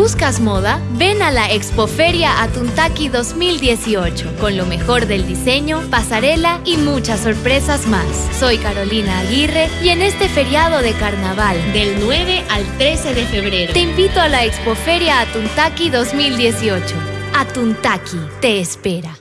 ¿Buscas moda? Ven a la Expoferia Atuntaki 2018 con lo mejor del diseño, pasarela y muchas sorpresas más. Soy Carolina Aguirre y en este feriado de carnaval del 9 al 13 de febrero te invito a la Expoferia Atuntaki 2018. Atuntaki te espera.